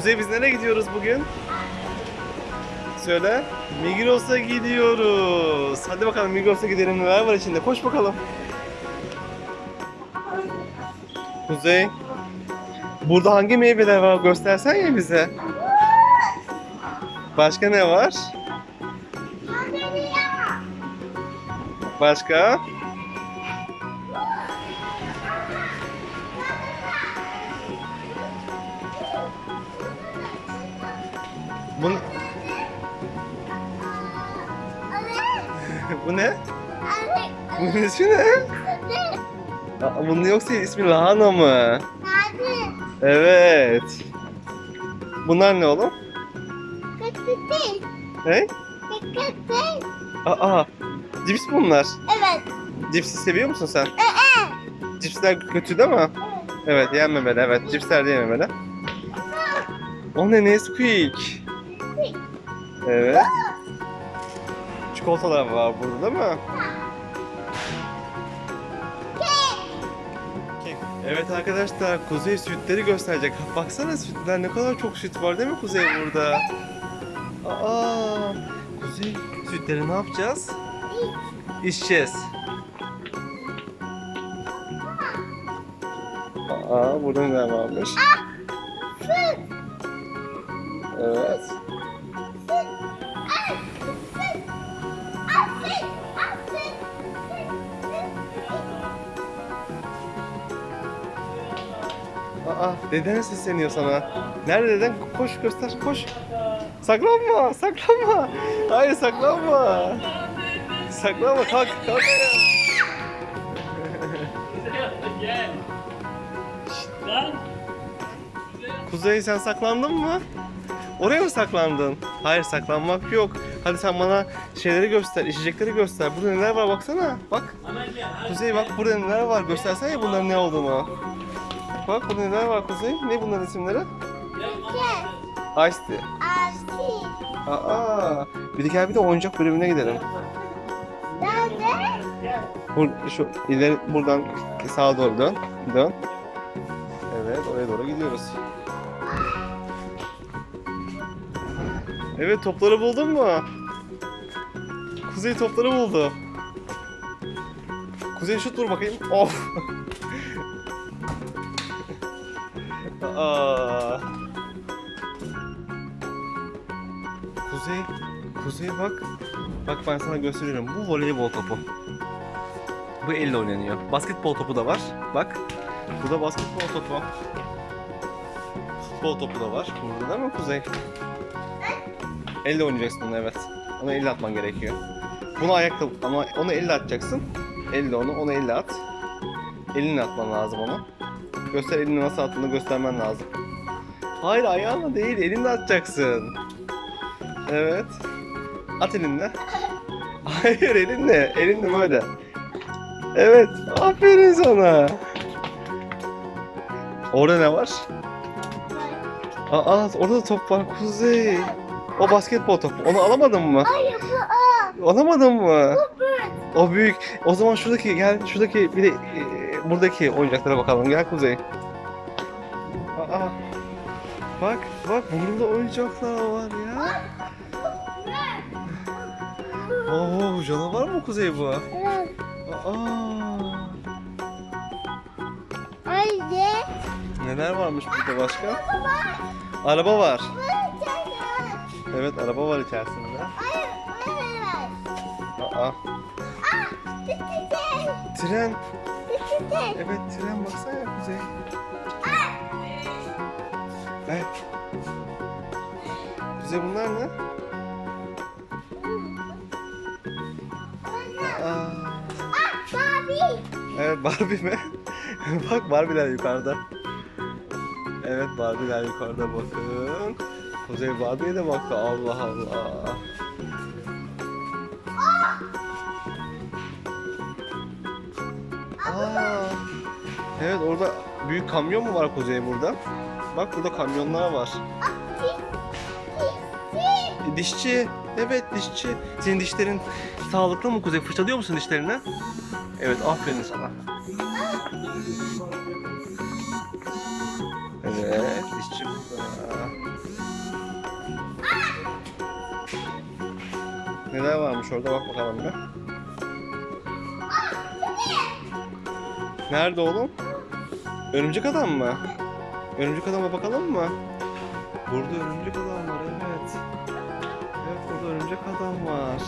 Kuzey biz nereye gidiyoruz bugün? Söyle. Migros'a gidiyoruz. Hadi bakalım Migros'a gidelim. Neler var içinde? Koş bakalım. Kuzey. Burada hangi meyveler var? Göstersen ya bize. Başka ne var? Başka? Bu ne? Bunun ismi ne? Aa, bunun yoksa ismi lahana mı? Evet. Bunlar ne oğlum? Ne? Aa, cips bunlar. Evet. Cipsi seviyor musun sen? Cipsler kötü değil mi? Evet, yenmemeli. Evet, cipsler de yenmemeli. O ne Nesquik? Evet. Çikolatalar var burada değil mi? Kek. Evet arkadaşlar, Kuzey sütleri gösterecek. Baksana sütler ne kadar çok süt var değil mi Kuzey burada? Aa, Kuzey sütleri ne yapacağız? İçeceğiz. Aa, burada neler varmış? Evet. Aa, deden sesleniyor sana. Nerede deden? Koş göster, koş. Saklanma, saklanma. Hayır saklanma. Saklanma, kalk, kalk. Kuzey sen saklandın mı? Oraya mı saklandın? Hayır saklanmak yok. Hadi sen bana şeyleri göster, içecekleri göster. Burada neler var baksana. Bak. Kuzey bak burada neler var. Göstersene bunların ne olduğunu. Bak burada neler var Kuzey. Ne bunların isimleri? Ice tea. Aa. Bir de gel bir de oyuncak bölümüne gidelim. Bur şu ileri buradan sağa doğru dön. Dön. Evet oraya doğru gidiyoruz. Evet topları buldun mu? Kuzey topları buldu. Kuzey şut vur bakayım. Of. Kuzey, Kuzey bak. Bak ben sana gösteriyorum. Bu voleybol topu. Bu elle oynanıyor. Basketbol topu da var. Bak. Bu da basketbol topu. Futbol topu da var. Burada değil mi Kuzey? Elle oynayacaksın onu evet. Onu elle atman gerekiyor. Bunu ayakta ama onu elle atacaksın. Elle onu, onu elle at. Elinle atman lazım onu. Göster elini nasıl attığını göstermen lazım. Hayır ayağınla değil, elinle atacaksın. Evet. At elinle. Hayır elinle, elinle böyle. Evet, aferin sana. Orada ne var? Aa, orada da top var Kuzey. O basketbol topu. Onu alamadın mı? Alamadın mı? O büyük. O zaman şuradaki gel şuradaki bir de e, buradaki oyuncaklara bakalım. Gel Kuzey. Aa. Bak bak burada oyuncaklar var ya. Oo canavar mı Kuzey bu? Aa. Neler varmış burada başka? Araba var. Evet araba var içerisinde. Aa. Tren. Evet tren baksana Kuzey. Evet. Kuzey bunlar ne? Aa. Evet Barbie mi? Bak Barbie'ler yukarıda. Evet Barbie'ler yukarıda bakın. Kuzey Barbie'ye de baktı Allah Allah. Aa. Evet orada büyük kamyon mu var Kuzey burada? Bak burada kamyonlar var. E, dişçi. Evet dişçi. Senin dişlerin sağlıklı mı Kuzey? Fırçalıyor musun dişlerini? Evet aferin sana. Evet dişçi burada. Neler varmış orada bak bakalım bir. Nerede oğlum? Örümcek adam mı? Örümcek adama bakalım mı? Burada örümcek adam var evet. Evet burada örümcek adam var.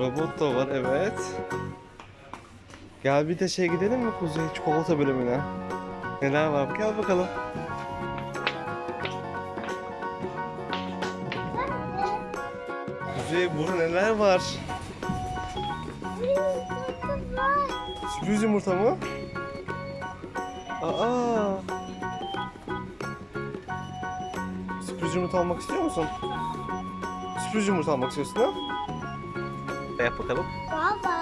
Robot da var evet. Gel bir de şey gidelim mi Kuzey çikolata bölümüne? Neler var gel bakalım. Kuzey burada neler var? Sürpriz yumurta mı? Aa. Sürpriz yumurta almak istiyor musun? Sürpriz yumurta almak istiyorsun ha? Yap bakalım. Baba.